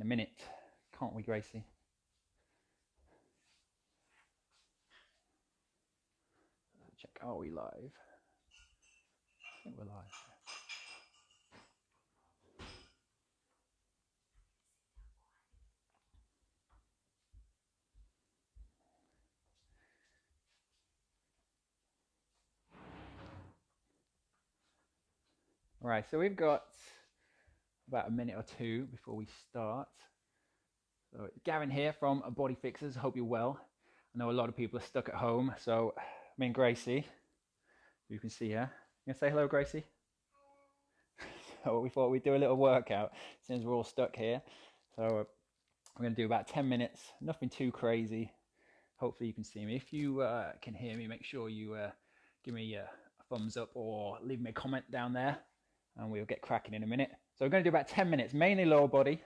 in a minute, can't we, Gracie? Check, are we live? I think we're live. All right, so we've got about a minute or two before we start. So Gavin here from Body Fixers. Hope you're well. I know a lot of people are stuck at home, so me and Gracie, you can see her. You gonna say hello, Gracie? so we thought we'd do a little workout since we're all stuck here. So we're gonna do about 10 minutes, nothing too crazy. Hopefully you can see me. If you uh, can hear me, make sure you uh, give me a thumbs up or leave me a comment down there and we'll get cracking in a minute. So we're going to do about 10 minutes, mainly lower body,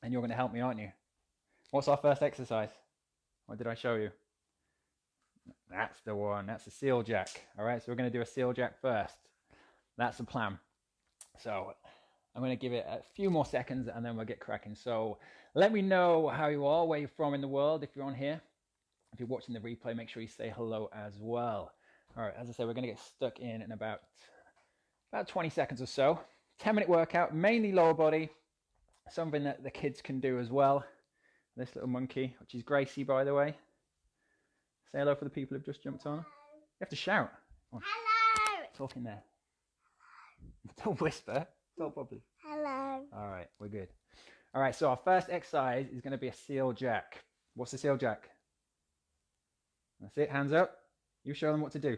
and you're going to help me, aren't you? What's our first exercise? What did I show you? That's the one, that's a seal jack. All right, so we're going to do a seal jack first. That's the plan. So I'm going to give it a few more seconds and then we'll get cracking. So let me know how you are, where you're from in the world, if you're on here. If you're watching the replay, make sure you say hello as well. All right, as I said, we're going to get stuck in in about about 20 seconds or so. 10 minute workout, mainly lower body, something that the kids can do as well. This little monkey, which is Gracie, by the way. Say hello for the people who've just jumped on. You have to shout. Hello. Talking there. Don't whisper. Talk properly. Hello. All right, we're good. All right, so our first exercise is going to be a seal jack. What's a seal jack? That's it, hands up. You show them what to do.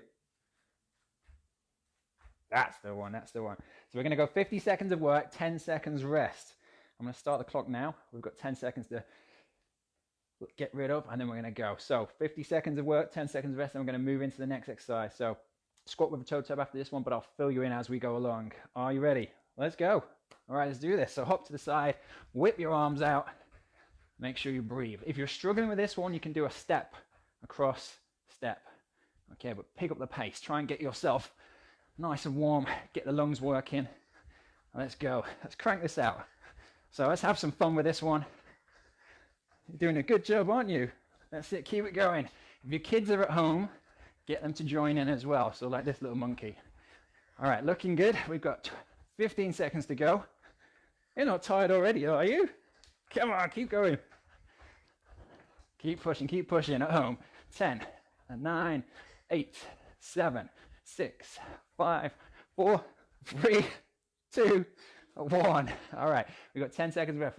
That's the one, that's the one. So we're going to go 50 seconds of work, 10 seconds rest. I'm to start the clock now. We've got 10 seconds to get rid of, and then we're going to go. So 50 seconds of work, 10 seconds rest, and we're going to move into the next exercise. So squat with a toe tap after this one, but I'll fill you in as we go along. Are you ready? Let's go. All right, let's do this. So hop to the side, whip your arms out. Make sure you breathe. If you're struggling with this one, you can do a step across step. Okay, but pick up the pace. Try and get yourself nice and warm, get the lungs working. Let's go. Let's crank this out. So let's have some fun with this one. You're doing a good job, aren't you? That's it. Keep it going. If your kids are at home, get them to join in as well. So like this little monkey. All right, looking good. We've got 15 seconds to go. You're not tired already, are you? Come on, keep going. Keep pushing, keep pushing at home. 10, 9, 8, 7, six, five, four, three, two, one. All right, we've got 10 seconds left.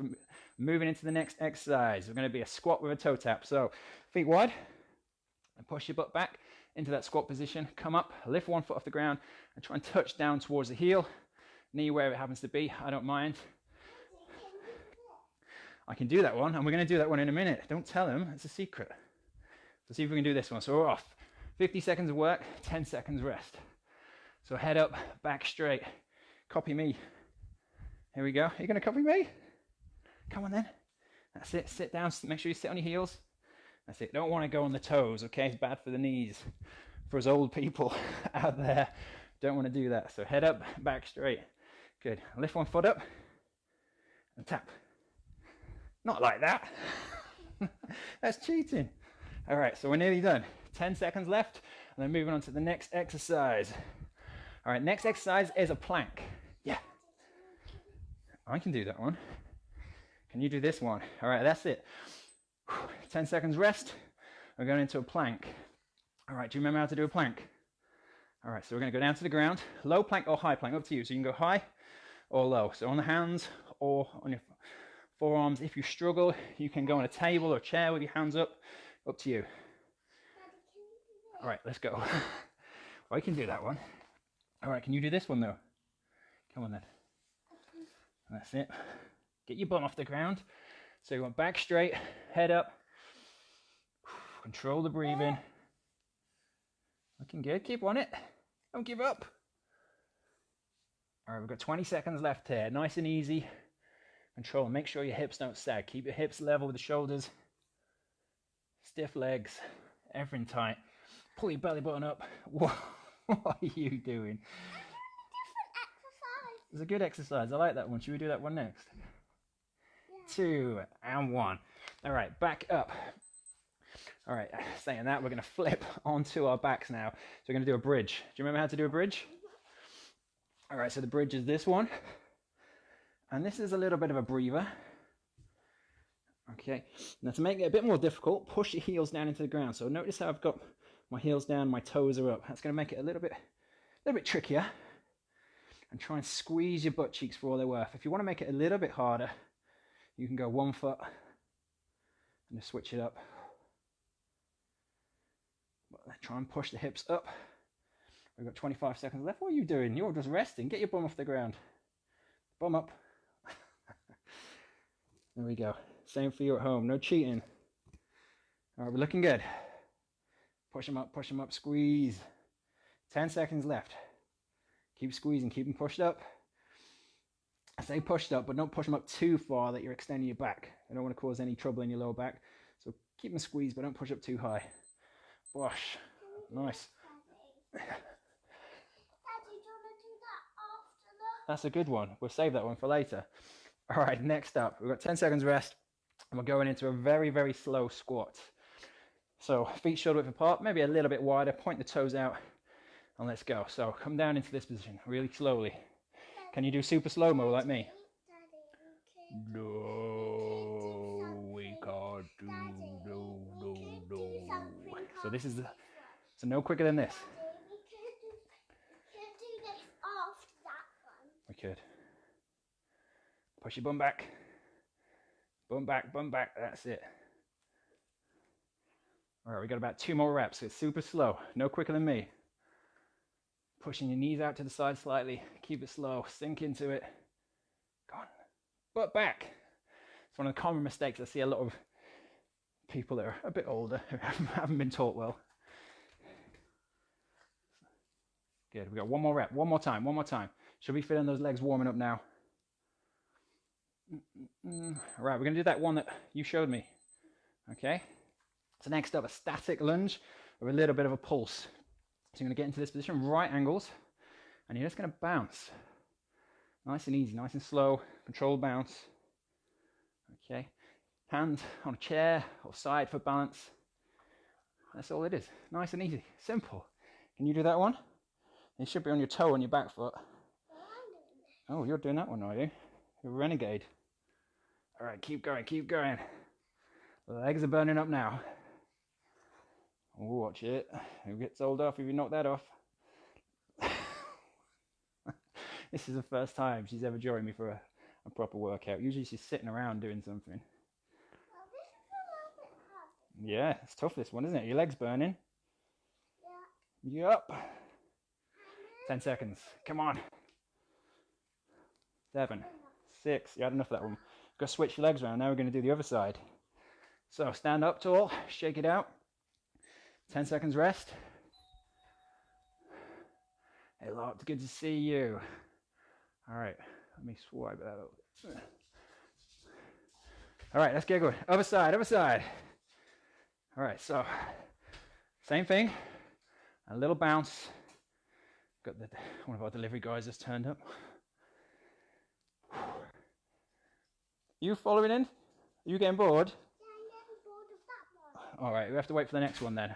Moving into the next exercise. We're going to be a squat with a toe tap. So feet wide and push your butt back into that squat position. Come up, lift one foot off the ground and try and touch down towards the heel. Knee where it happens to be, I don't mind. I can do that one, and we're going to do that one in a minute. Don't tell them, it's a secret. Let's see if we can do this one. So we're off. 50 seconds of work, 10 seconds rest. So head up, back straight. Copy me. Here we go. Are you going to copy me? Come on then. That's it. Sit down. Make sure you sit on your heels. That's it. Don't want to go on the toes, okay? It's bad for the knees. For us old people out there, don't want to do that. So head up, back straight. Good. Lift one foot up and tap. Not like that. That's cheating. All right, so we're nearly done. 10 seconds left, and then moving on to the next exercise. All right, next exercise is a plank. Yeah. I can do that one. Can you do this one? All right, that's it. 10 seconds rest. We're going into a plank. All right, do you remember how to do a plank? All right, so we're going to go down to the ground. Low plank or high plank, up to you. So you can go high or low. So on the hands or on your forearms. If you struggle, you can go on a table or a chair with your hands up. Up to you. All right, let's go. well, I can do that one. All right, can you do this one though? Come on then. That's it. Get your bum off the ground. So you want back straight, head up. Control the breathing. Looking good. Keep on it. Don't give up. All right, we've got 20 seconds left here. Nice and easy. Control. Make sure your hips don't sag. Keep your hips level with the shoulders. Stiff legs. Everything tight. Pull your belly button up. What, what are you doing? It's a good exercise. I like that one. Should we do that one next? Yeah. two, and one. All right, back up. All right, saying that, we're going to flip onto our backs now. So we're going to do a bridge. Do you remember how to do a bridge? All right, so the bridge is this one. And this is a little bit of a breather. Okay, now to make it a bit more difficult, push your heels down into the ground. So notice how I've got my heels down, my toes are up. That's going to make it a little bit, a little bit trickier. And try and squeeze your butt cheeks for all they're worth. If you want to make it a little bit harder, you can go one foot and just switch it up. Try and push the hips up. We've got 25 seconds left. What are you doing? You're just resting. Get your bum off the ground. Bum up. there we go. Same for you at home. No cheating. All right, we're looking good. Push them up, push them up, squeeze. 10 seconds left. Keep squeezing, keep them pushed up. I say pushed up, but don't push them up too far that you're extending your back. I don't want to cause any trouble in your lower back. So keep them squeezed, but don't push up too high. Wash. Nice. That's a good one. We'll save that one for later. All right, next up, we've got 10 seconds rest, and we're going into a very, very slow squat. So feet shoulder width apart, maybe a little bit wider, point the toes out, and let's go. So come down into this position really slowly. Can you do super slow-mo like me? No, we can't do, no, no, no. So this is, the, so no quicker than this. We could. Push your bum back. Bum back, bum back. That's it. All right, we got about two more reps. It's super slow, no quicker than me. Pushing your knees out to the side slightly. Keep it slow. Sink into it. Go on. Butt back. It's one of the common mistakes I see a lot of people that are a bit older who haven't been taught well. Good. We got one more rep. One more time. One more time. Should be feeling those legs warming up now. All right, we're to do that one that you showed me. Okay. So next up, a static lunge with a little bit of a pulse. So you're going to get into this position, right angles, and you're just going to bounce. Nice and easy, nice and slow, controlled bounce. Okay. Hand on a chair or side for balance. That's all it is. Nice and easy. Simple. Can you do that one? You should be on your toe on your back foot. Oh, you're doing that one, are you? You're a renegade. All right, keep going, keep going. The legs are burning up now. Watch it. Who gets old off if you knock that off? this is the first time she's ever joined me for a, a proper workout. Usually she's sitting around doing something. Yeah, it's tough this one, isn't it? Your leg's burning. Yeah. Yup. Ten seconds. Come on. Seven. Six. You had enough of that one. Go switch your legs around. Now we're going to do the other side. So stand up tall, shake it out. 10 seconds rest. Hey, Lot, good to see you. All right, let me swipe that over. All right, let's get going. Other side, other side. All right, so same thing, a little bounce. Got the one of our delivery guys just turned up. You following in? Are you getting bored? All right, we have to wait for the next one then.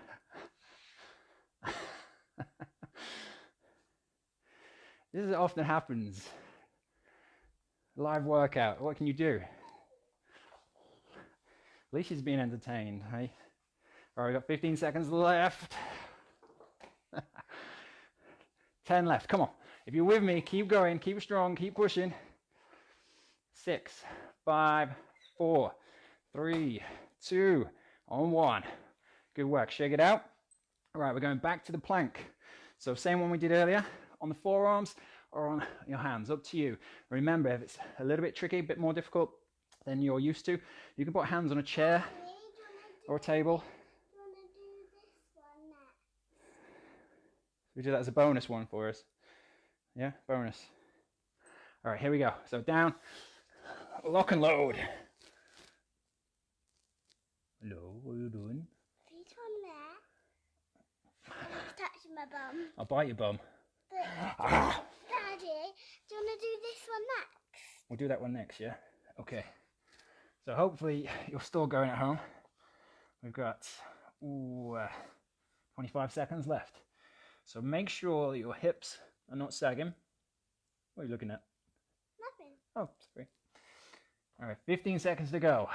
This is often happens. Live workout. What can you do? At least she's being entertained, hey? All right, we've got 15 seconds left. 10 left. Come on. If you're with me, keep going, keep strong, keep pushing. Six, five, four, three, two, on one. Good work. Shake it out. All right, we're going back to the plank. So same one we did earlier on the forearms or on your hands, up to you. Remember, if it's a little bit tricky, a bit more difficult than you're used to, you can put hands on a chair or a table. We do that as a bonus one for us. Yeah, bonus. All right, here we go. So down, lock and load. Hello, what are you doing? Feet on there. Touching my bum. I'll bite your bum. Ah, Daddy, do you want to do this one next? we'll do that one next, yeah? Okay. So hopefully you're still going at home. We've got ooh, uh, 25 seconds left. So make sure that your hips are not sagging. What are you looking at? Nothing. Oh, sorry. All right, 15 seconds to go.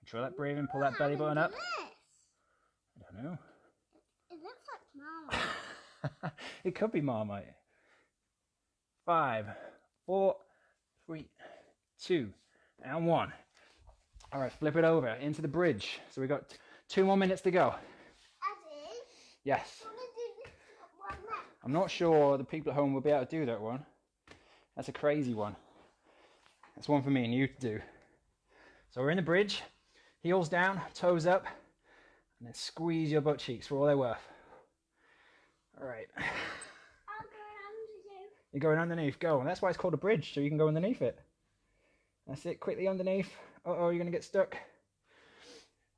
Control that breathing, pull that belly button up. This. I don't know. It looks like mama. it could be Marmite. Five, four, three, two, and one. All right, flip it over into the bridge. So we got two more minutes to go. Yes. I'm not sure the people at home will be able to do that one. That's a crazy one. That's one for me and you to do. So we're in the bridge, heels down, toes up, and then squeeze your butt cheeks for all they're worth. All right, I'll go around you. you're going underneath. Go. And that's why it's called a bridge, so you can go underneath it. That's it. Quickly underneath. Uh oh, you're gonna get stuck.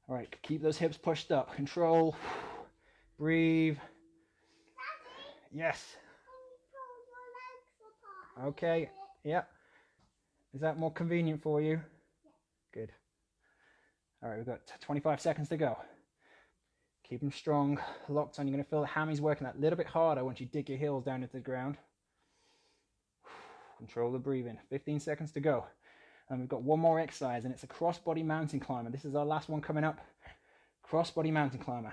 All right, keep those hips pushed up. Control. Breathe. Yes. Can you pull your legs apart? Okay. little bit? Yeah. Is that more convenient for you? Good. All right, we've got 25 seconds to go. Keep them strong, locked on. You're going to feel the hammies working that little bit harder once you dig your heels down into the ground. Control the breathing. 15 seconds to go. And we've got one more exercise, and it's a cross-body mountain climber. This is our last one coming up. Cross-body mountain climber.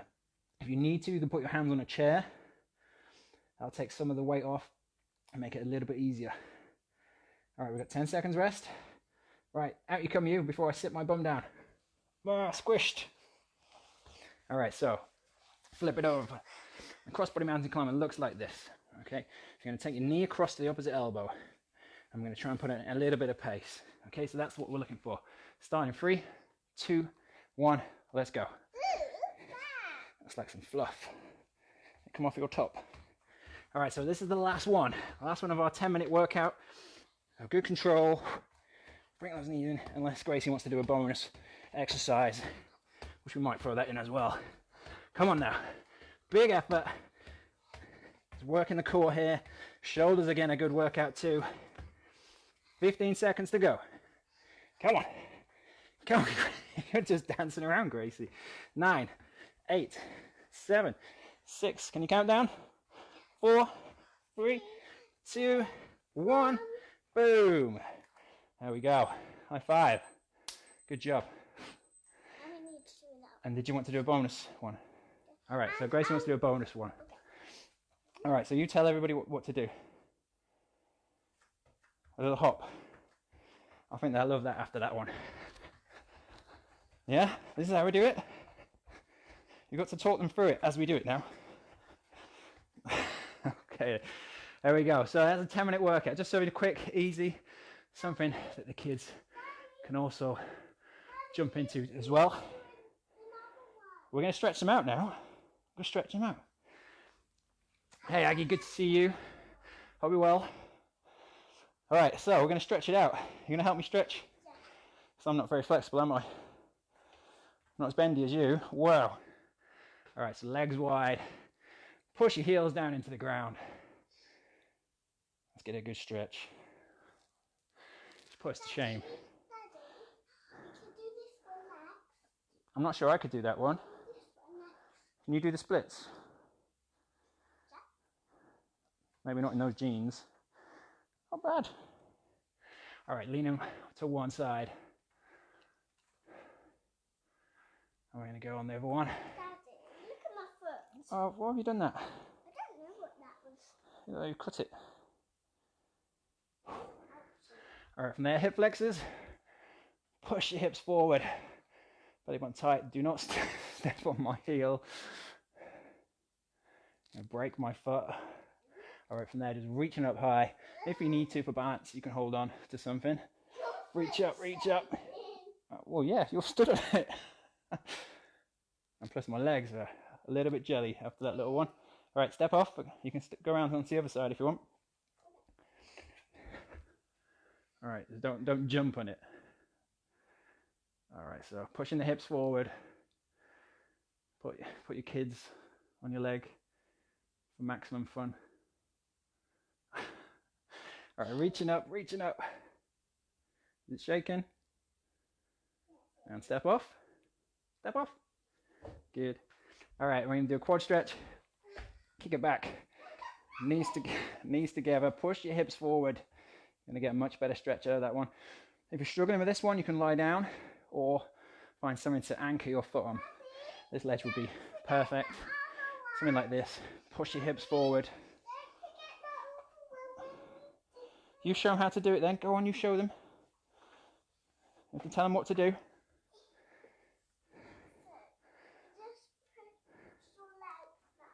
If you need to, you can put your hands on a chair. That'll take some of the weight off and make it a little bit easier. All right, we've got 10 seconds rest. Right, out you come you before I sit my bum down. Ah, squished. All right, so flip it over. A crossbody mountain climber looks like this. Okay, so you're going to take your knee across to the opposite elbow. I'm going to try and put in a little bit of pace. Okay, so that's what we're looking for. Starting three, two, one, let's go. That's like some fluff. Come off your top. All right, so this is the last one. Last one of our 10 minute workout. Good control. Bring those knees in, unless Gracie wants to do a bonus exercise, which we might throw that in as well. Come on now. Big effort. Just working the core here. Shoulders again, a good workout too. 15 seconds to go. Come on. Come on. You're just dancing around, Gracie. Nine, eight, seven, six. Can you count down? Four, three, two, one. Boom. There we go. High five. Good job. And we need to do that. And did you want to do a bonus one? All right, so Gracie wants to do a bonus one. All right, so you tell everybody what, what to do. A little hop. I think they'll love that after that one. Yeah, this is how we do it. You've got to talk them through it as we do it now. okay, there we go. So that's a 10 minute workout. Just so quick, easy, something that the kids can also jump into as well. We're going to stretch them out now. We're going to stretch them out. Hey, Aggie, good to see you. Hope you're well. All right, so we're going to stretch it out. You going to help me stretch? Yeah. So I'm not very flexible, am I? I'm Not as bendy as you. Wow. All right, so legs wide. Push your heels down into the ground. Let's get a good stretch. Just put us to shame. Daddy, we should do this one next. I'm not sure I could do that one. This one next. Can you do the splits? Maybe not in those jeans. Not bad. All right, lean them to one side. And we're going to go on the other one. Daddy, look at my foot. Oh, why have you done that? I don't know what that was. You cut it. All right, from there, hip flexors. Push your hips forward. Belly button tight. Do not st- step on my heel. And break my foot. All right, from there, just reaching up high. If you need to for balance, you can hold on to something. Reach up, reach up. Uh, Well, yeah, you're stood on it. and plus, my legs are a little bit jelly after that little one. All right, step off. You can go around onto the other side if you want. All right, don't don't jump on it. All right, so pushing the hips forward. Put put your kids on your leg for maximum fun. All right, reaching up, reaching up. Is it shaking? And step off. Step off. Good. All right, we're gonna do a quad stretch. Kick it back. Knees to knees together. Push your hips forward. Gonna get a much better stretch out of that one. If you're struggling with this one, you can lie down or find something to anchor your foot on. This ledge would be perfect. Something like this. Push your hips forward. You show them how to do it then. Go on, you show them. You can tell them what to do. Just put your legs back.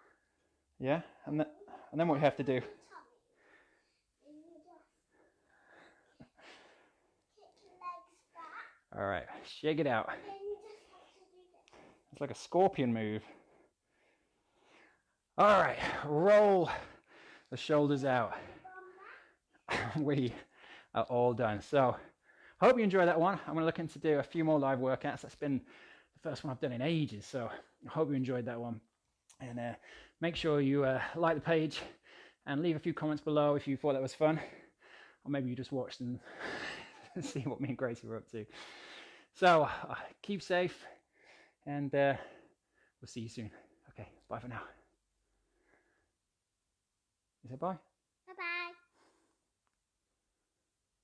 Yeah, and, th- and then what you have to do. Tummy. And you just kick your legs back. All right, shake it out. Then you just have to do this. It's like a scorpion move. All right, roll the shoulders out. we are all done. So, hope you enjoy that one. I'm going to look into do a few more live workouts. That's been the first one I've done in ages. So, I hope you enjoyed that one. And uh, make sure you uh, like the page and leave a few comments below if you thought that was fun. Or maybe you just watched and see what me and Gracie were up to. So, uh, keep safe and uh, we'll see you soon. Okay, bye for now. Is say bye?